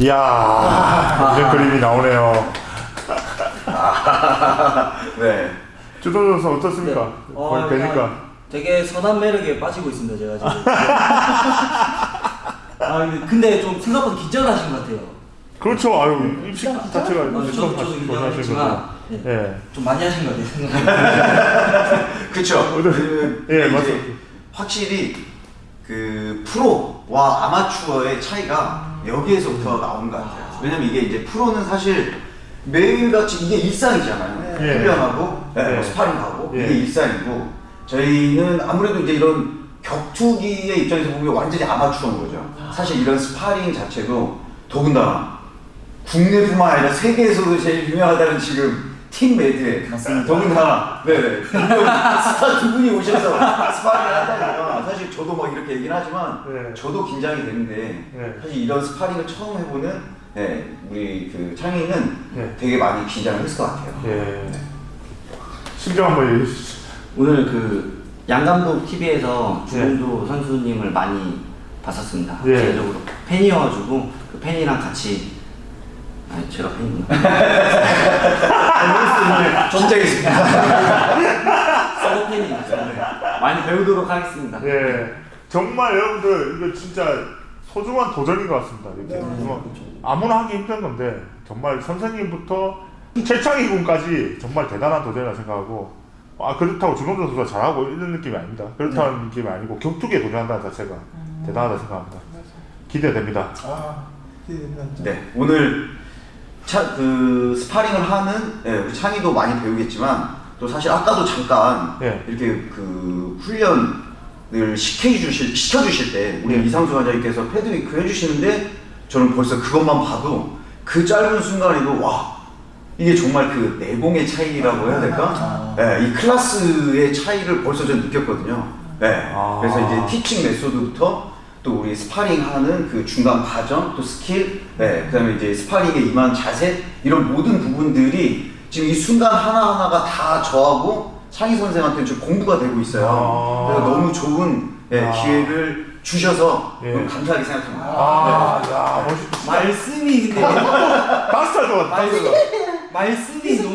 이야 이런 그림이 나오네요. 네. 주도 선수 어떻습니까? 어, 거의 뵈니까. 되게 선한 매력에 빠지고 있습니다 제가 지금. 아 근데- 좀 생각보다 긴장을 하신 것 같아요. 그렇죠. 아유 입식 자체가 어, 저도 저도 긴장했지만 거죠. 예. 예. 좀 많이 하신 것 같아요. 그쵸. 그, 예, 이제 맞습니다. 확실히 그 프로와 아마추어의 차이가 여기에서부터 나오는 것 같아요. 왜냐면 이게 이제 프로는 사실 매일같이 이게 일상이잖아요. 예. 훈련하고 네, 예. 뭐 스파링하고 예. 이게 일상이고 저희는 아무래도 이제 이런 격투기의 입장에서 보면 완전히 아마추어인 거죠. 사실 이런 스파링 자체도 더군다나 국내뿐만 아니라 세계에서도 제일 유명하다는 지금 팀 매드에 더군다나 네 스타 두 분이 오셔서 스파링을 한다니까 사실 저도 막 이렇게 얘기는 하지만 네. 저도 긴장이 되는데 네. 사실 이런 스파링을 처음 해보는 네, 우리 그 창희는 네. 되게 많이 긴장을 했을 것 같아요. 예. 심정 한번 얘기해 주시죠. 오늘 그 양감독 TV에서 네. 주동조 선수님을 많이 봤었습니다. 예. 개인적으로 팬이어가지고 그 팬이랑 같이 아니 제가 팬이구나. 긴장했습니다. 서브 팬이니까 많이 배우도록 하겠습니다. 예. 정말 여러분들 이거 진짜 소중한 도전인 것 같습니다. 이렇게 뭐 아무나 하기 힘든 건데 정말 선생님부터 최창희 군까지 정말 대단한 도전이라 생각하고 아 그렇다고 주동조 선수가 잘하고 이런 느낌이 아닙니다. 그렇다는 느낌이 아니고 격투기에 도전한다는 자체가 대단하다 생각합니다. 기대됩니다. 아, 기대됩니다. 진짜. 네, 오늘 차, 그 스파링을 하는 예, 우리 창희도 많이 배우겠지만 또 사실 아까도 잠깐 예. 이렇게 그 훈련을 시켜주실 시켜주실 때 우리 예. 이상수 원장님께서 pad work 해주시는데 저는 벌써 그것만 봐도 그 짧은 순간에도 와 이게 정말 그 내공의 차이라고 해야 될까? 예, 이 클래스의 차이를 벌써 전 느꼈거든요. 예, 아. 그래서 이제 teaching method부터 또 우리 스파링하는 그 중간 과정, 또 스킬, 네, 그다음에 이제 스파링에 임한 자세 이런 모든 부분들이 지금 이 순간 하나 하나가 다 저하고 창희 선생한테 좀 공부가 되고 있어요. 아. 그래서 너무 좋은 예, 아. 기회를 주셔서 예. 너무 감사하게 생각합니다. 아, 야, 멋있다. 말씀이 근데 마스터 좋아, 마스터. 말씀이 너무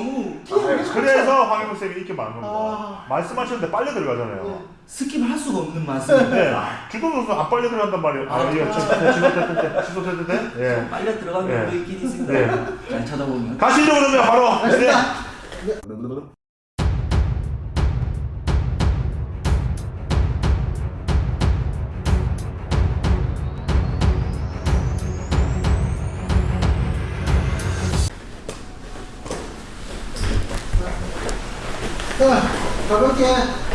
그래서 황영우 쌤이 인기 많은 겁니다. 말씀하셨는데 빨려 들어가잖아요. 스킵을 할 수가 없는 말씀인데 네, 주동 선수 안 빨려 들어간단 말이에요. 아, 이거 취소됐는데, 취소됐는데. 예. 빨려 들어간 네. 경우도 있긴 있습니다. 네. 잘 찾아보면. 가시죠 그러면 바로. 네. 자,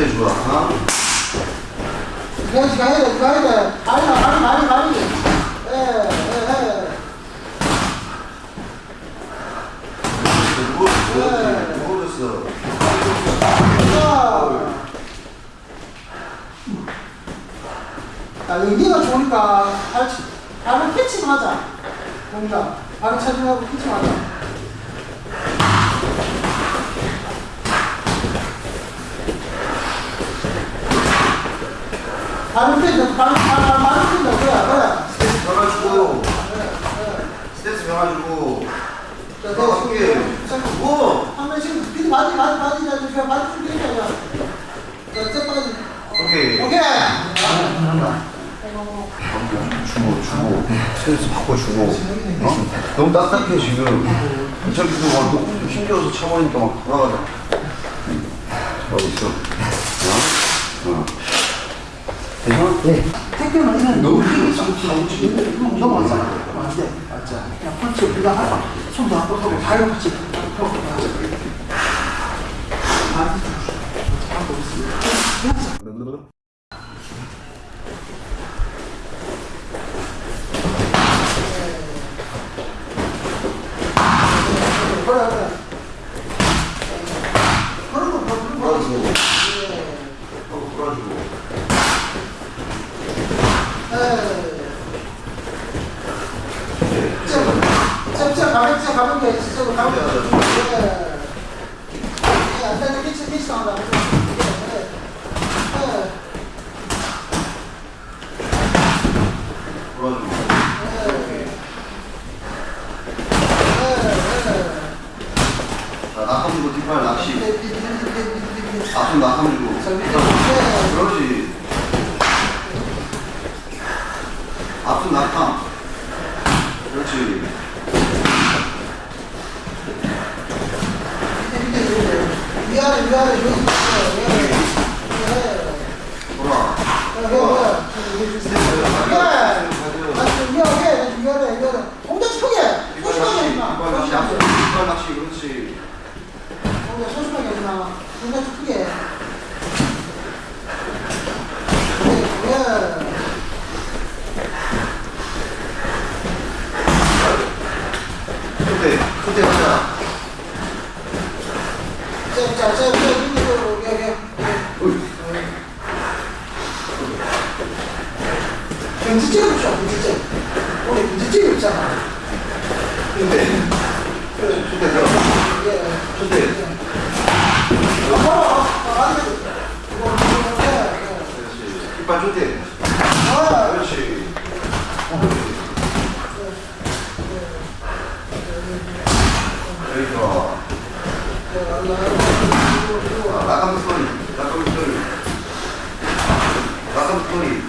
때 주라. 그냥 지가 해야 돼, 지가 해야 돼. 많이 나, 많이, 많이, 많이. 예, 예, 예. 모르겠어. 예. 아, 의미가 좋으니까 발을 캐치하자. 공작. 발을 찾으려고 캐치하자. 다른 편, 다른, 다른, 다른 편 없어요. 그냥. 스트레스 변화주고, 스트레스 변화주고, 더 쉽게. 뭐? 한 명씩 비도 맞이, 맞이, 맞이, 맞이, 맞이, 맞이, 되잖아. 자, 째빠지. 오케이. 오케이. 주고 주고 스트레스 받고 주고 어? 너무 딱딱해 지금 저기도 막 힘겨워서 참으니까 막 돌아가자 잘하고 있어 어? 어. 네. 택배는 너무 힘이 넘어서 안 돼. 맞아. 그냥 펀치 그냥 하고 손도 안 뻗고 발로 펀치 하고 하고 있습니다. 그래 그래. 그런 거 그런 거. 呃，这、这、这还没、这还没给，这还没那个，哎呀，咱得这给上啦。 그때 그때 하자. 금지점 없어, 아, 그렇지. رقم الطريق رقم الطريق رقم الطريق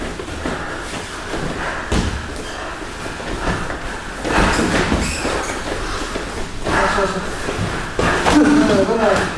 Thank you.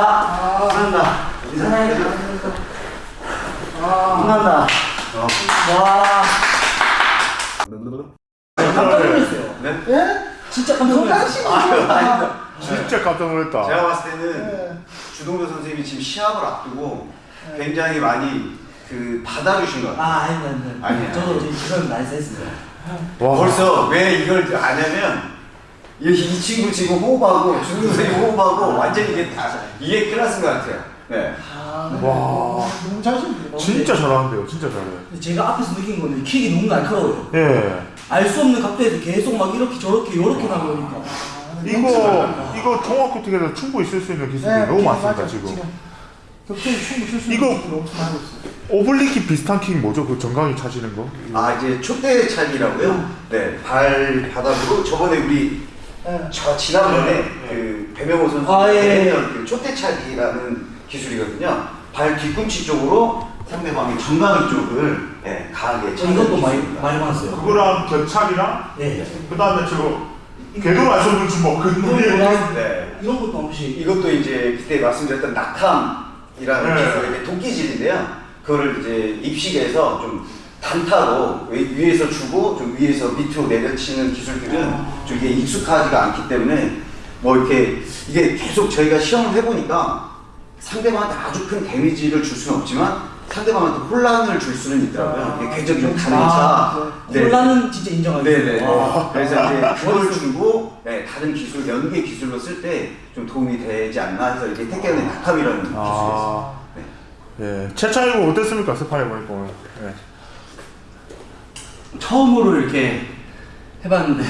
감사합니다. 감사합니다. 인사해. 감사합니다. 어. 와. 깜짝 놀랐어요. 네? 예? 진짜 깜짝 놀랐어요. 진짜 깜짝 놀랐다. 제가 봤을 때는 네. 주동조 선생님이 지금 시합을 앞두고 굉장히 많이 그 받아주신 것 같아요. 아, 아닙니다, 아닙니다. 저도 지금 그런 말씀 했습니다. 와. 벌써 왜 이걸 아냐면 이, 이 친구 지금 호흡하고 준우생이 호흡하고 완전히 이게 다 이게 클래스인 것 같아요. 네. 아, 와. 너무 잘하시네요. 진짜 잘하는데요. 진짜 잘해. 제가 앞에서 느낀 거는 킥이 너무 날카로워요. 예. 알 수 없는 각도에서 계속 막 이렇게 저렇게 이렇게 나가니까. 이거 이거 종합코트에서 충분히 쓸 수 있는 기술이 너무 많습니다 지금. 쓸수 이거- 있는 기술을 엄청 하고 있어요. 오블리킥 비슷한 킥 뭐죠? 그 정강이 차시는 거? 아 이제 촛대 차기라고요. 네. 발 바닥으로 저번에 우리 예. 저 지난번에 네. 그 배명호 선수 아, 예. 했던 그 촛대 차기라는 기술이거든요. 발 뒤꿈치 쪽으로 상대방의 정강이 쪽을 예, 강하게 저 이것도 많이 기술입니다. 많이 봤어요. 그거랑 겨착이랑 네. 그 다음에 저거 궤도 말씀을 주먹 그 거랑 네. 이런 것도 한 번씩. 이것도 이제 그때 말씀드렸던 낙함이라는 네. 기술, 이게 도끼질인데요. 그거를 이제 입식해서 좀 단타로 위- 위에서 주고 좀 위에서 밑으로 내려치는 기술들은 좀 이게 익숙하지가 않기 때문에 뭐 이렇게 이게 계속 저희가 시험을 해보니까 상대방한테 아주 큰 데미지를 줄 수는 없지만 상대방한테 혼란을 줄 수는 있더라고요. 이게 궤적이 좀 다르니까. 아, 네. 혼란은 진짜 인정하겠어요. 네네. 와. 그래서 이제 그걸 주고 네, 다른 기술, 연계 기술로 쓸 때 좀 도움이 되지 않나 해서 이게 택견의 낙함이라는 기술이 있어요. 아, 네. 예. 최차이고 어땠습니까? 스파링 보니까 오늘. 예. 처음으로 이렇게 해봤는데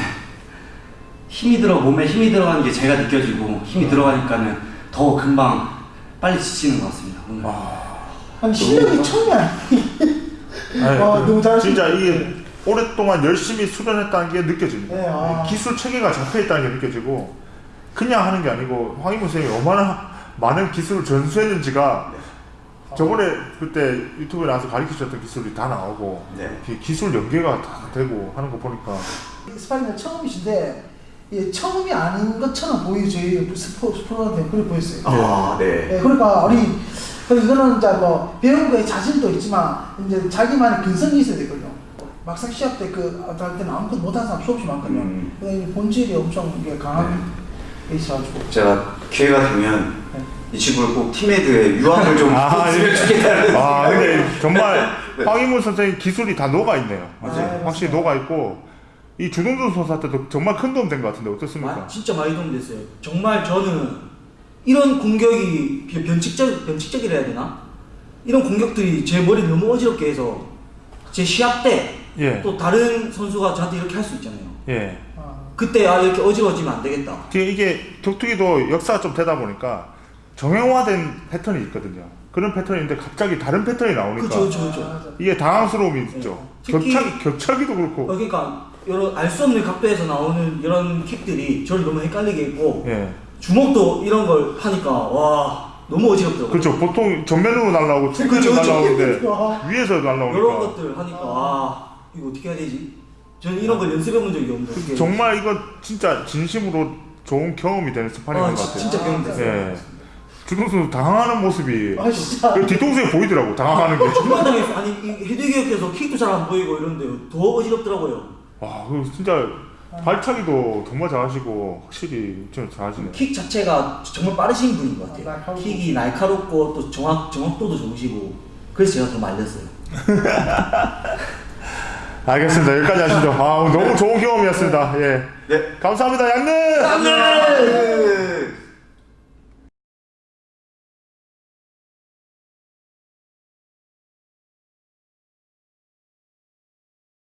힘이 들어 몸에 힘이 들어가는 게 제가 느껴지고 힘이 들어가니까는 더 금방 빨리 지치는 것 같습니다. 오늘. 아니 실력이 처음이 아니에요. 아니, 와, 그 너무 잘하시네. 진짜 이게 오랫동안 열심히 수련했다는 게 느껴집니다. 네, 아. 기술 체계가 잡혀 있다는 게 느껴지고 그냥 하는 게 아니고 황희문 선생님이 얼마나 많은 기술을 전수했는지가 저번에 그때 유튜브에 나와서 가르쳐 주셨던 기술이 다 나오고 네. 기- 기술 연계가 다 되고 하는 거 보니까 스파링은 처음이신데 예, 처음이 아닌 것처럼 보이 저희 스포 스포한테 그래 보였어요. 아, 네. 예, 그러니까 우리 그 이거는 이제 뭐 배운 거에 자질도 있지만 이제 자기만의 근성이 있어야 되거든요. 막상 시합 때그 할 때는 아무것도 못하는 사람 수없이 많거든요. 음. 본질이 엄청 강한 게 있어가지고. 제가 기회가 되면 네. 이 친구를 꼭 팀메이드에 유학을 좀 아, 예. 좋겠다는 아 근데 정말 네. 황희문 선생님 기술이 다 녹아 있네요. 맞아요. 확실히 녹아 있고 이 주동준 선수한테도 정말 큰 도움 된 것 같은데 어떻습니까? 마- 진짜 많이 도움 됐어요. 정말 저는 이런 공격이 변- 변칙적 변칙적이라 해야 되나? 이런 공격들이 제 머리를 너무 어지럽게 해서 제 시합 때또 예, 다른 선수가 저한테 이렇게 할 수 있잖아요. 예. 아, 그때 아 이렇게 어지러워지면 안 되겠다. 이게- 이게 격투기도 역사가 좀 되다 보니까 정형화된 패턴이 있거든요. 그런 패턴인데 갑자기 다른 패턴이 나오니까 그렇죠, 그렇죠. 맞아. 이게 당황스러움이 있죠. 격차기, 격차기도 어, 그렇고. 그러니까 여러 알 수 없는 각도에서 나오는 이런 킥들이 저를 너무 헷갈리게 했고 예. 주먹도 이런 걸 하니까 와 너무 어지럽더라고요. 그렇죠. 보통 정면으로 날라오고 측면으로. 날라오는데 와. 위에서 날라오니까. 이런 것들 하니까 아 이거 어떻게 해야 되지? 저는 이런 걸 연습해 본 적이 없는데 해야 정말 이건 진짜 진심으로 좋은 경험이 되는? 스파링인 아것 지- 같아요. 진짜 경험 됐어요. 예. 주동수 당황하는 모습이 아 진짜. 그 뒤통수에 보이더라고 당황하는 게. 정말 당했어. 아니 이 헤드기어 껴서 킥도 잘 안 보이고 이런데 더 어지럽더라고요. 와, 그 진짜 발차기도 정말 잘하시고 확실히 좀 잘하시네요. 킥 자체가 정말 빠르신 분인 것 같아요. 날카롭고. 킥이 날카롭고 또 정확 정확도도 좋으시고 그래서 제가 더 말렸어요. 알겠습니다. 여기까지 하시죠. 아, 너무 좋은 경험이었습니다. 예. 네. 감사합니다, 양릉! 네.